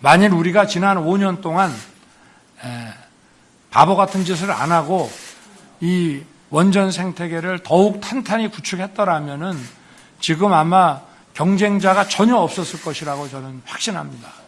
만일 우리가 지난 5년 동안 바보 같은 짓을 안 하고 이 원전 생태계를 더욱 탄탄히 구축했더라면은 지금 아마 경쟁자가 전혀 없었을 것이라고 저는 확신합니다.